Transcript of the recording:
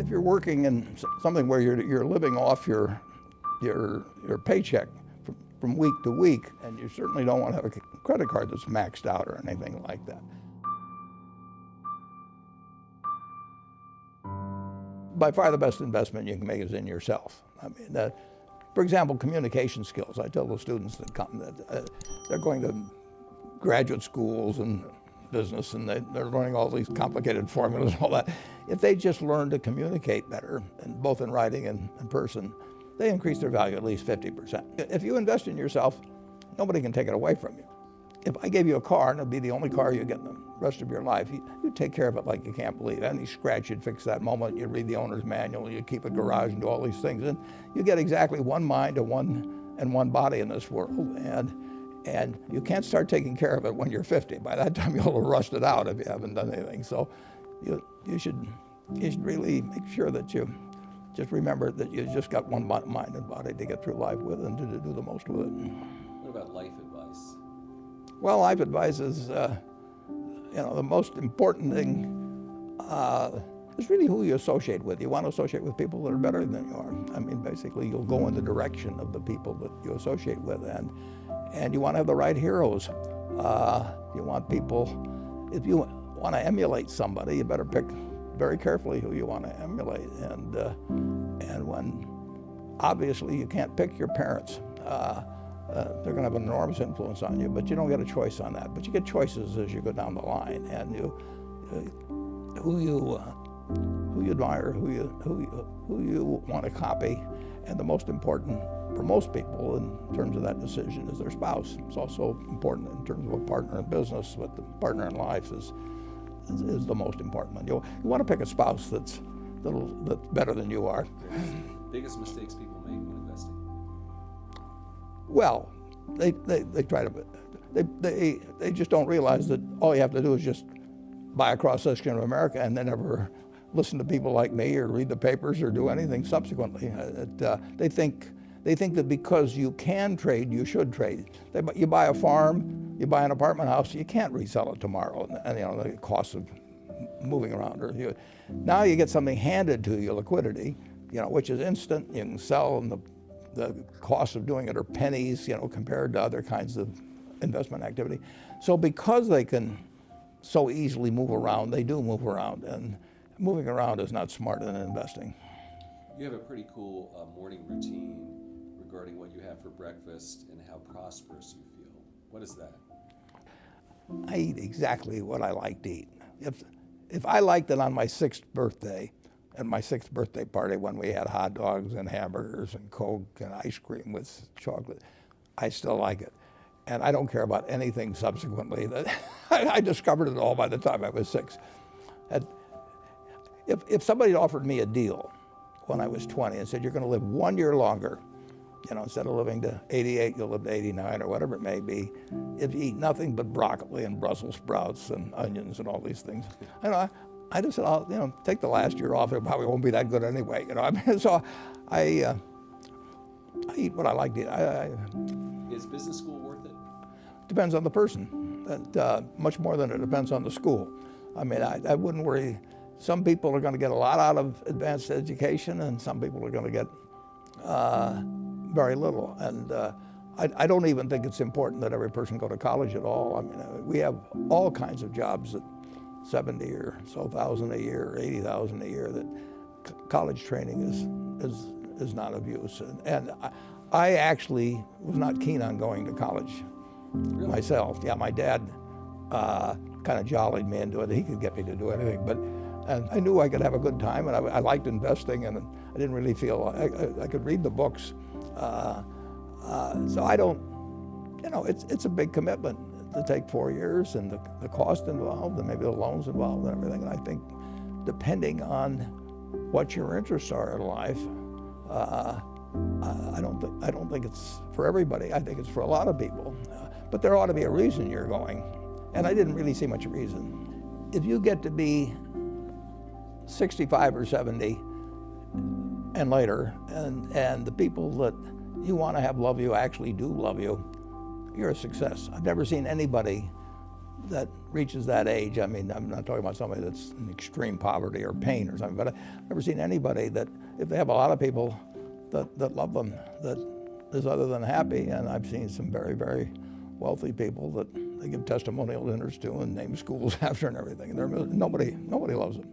if you're working in something where you're, you're living off your, your, your paycheck from, from week to week, and you certainly don't want to have a credit card that's maxed out or anything like that. By far the best investment you can make is in yourself. I mean, uh, for example, communication skills. I tell the students that come that uh, they're going to graduate schools and business and they, are learning all these complicated formulas and all that. If they just learn to communicate better, and both in writing and in person, they increase their value at least 50%. If you invest in yourself, nobody can take it away from you. If I gave you a car and it'd be the only car you get in the rest of your life, you, would take care of it like you can't believe. Any scratch, you'd fix that moment. You'd read the owner's manual. You'd keep a garage and do all these things. And you get exactly one mind and one, and one body in this world. And, and you can't start taking care of it when you're 50. By that time, you'll have rusted out if you haven't done anything. So you, you, should, you should really make sure that you just remember that you just got one mind and body to get through life with and to, to do the most with it. What about life advice? Well, life advice is, uh, you know, the most important thing uh, is really who you associate with. You want to associate with people that are better than you are. I mean, basically, you'll go in the direction of the people that you associate with, and and you want to have the right heroes. Uh, you want people. If you want to emulate somebody, you better pick very carefully who you want to emulate. And, uh, and when obviously you can't pick your parents, uh, uh, they're going to have an enormous influence on you, but you don't get a choice on that. But you get choices as you go down the line, and you, uh, who you, uh, who you admire, who you, who you, who you want to copy, and the most important for most people in terms of that decision is their spouse. It's also important in terms of a partner in business, but the partner in life is is, is the most important one. You, you want to pick a spouse that's, that's better than you are. Biggest mistakes people make when investing? Well, they, they, they try to, they, they, they just don't realize that all you have to do is just buy a cross section of America and then never listen to people like me or read the papers or do anything subsequently. It, uh, they think they think that because you can trade, you should trade. They, you buy a farm, you buy an apartment house, you can't resell it tomorrow, and, and you know the cost of moving around. Or you, now you get something handed to you, liquidity, you know, which is instant. You can sell, and the the cost of doing it are pennies, you know, compared to other kinds of investment activity. So because they can so easily move around, they do move around, and moving around is not smart in investing. You have a pretty cool uh, morning routine regarding what you have for breakfast and how prosperous you feel. What is that? I eat exactly what I like to eat. If, if I liked it on my sixth birthday, at my sixth birthday party when we had hot dogs and hamburgers and Coke and ice cream with chocolate, I still like it. And I don't care about anything subsequently. That I discovered it all by the time I was six. And if, if somebody offered me a deal when I was 20 and said, you're going to live one year longer you know, instead of living to 88, you'll live to 89 or whatever it may be. If you eat nothing but broccoli and Brussels sprouts and onions and all these things, I know, I, I just said, I'll, you know, take the last year off. It probably won't be that good anyway, you know. I mean, so I, uh, I eat what I like to eat. I, I, Is business school worth it? Depends on the person. Uh, much more than it depends on the school. I mean, I, I wouldn't worry. Some people are going to get a lot out of advanced education, and some people are going to get uh, very little. And uh, I, I, don't even think it's important that every person go to college at all. I mean, uh, we have all kinds of jobs at 70 or so thousand a year, 80,000 a year that college training is, is, is not of use. And, and I, I, actually was not keen on going to college really? myself. Yeah, my dad uh, kind of jollied me into it. He could get me to do anything, but and I knew I could have a good time, and I, I liked investing, and I didn't really feel I, I, could read the books uh, uh, so I don't, you know, it's, it's a big commitment to take four years and the, the cost involved and maybe the loans involved and everything. And I think depending on what your interests are in life, uh, I don't think I don't think it's for everybody. I think it's for a lot of people, uh, but there ought to be a reason you're going, and I didn't really see much reason. If you get to be 65 or 70 and later, and, and the people that you want to have love you actually do love you, you're a success. I've never seen anybody that reaches that age. I mean, I'm not talking about somebody that's in extreme poverty or pain or something, but I've never seen anybody that, if they have a lot of people that, that love them, that is other than happy. And I've seen some very, very wealthy people that they give testimonial dinners to and name schools after and everything. And nobody, nobody loves them.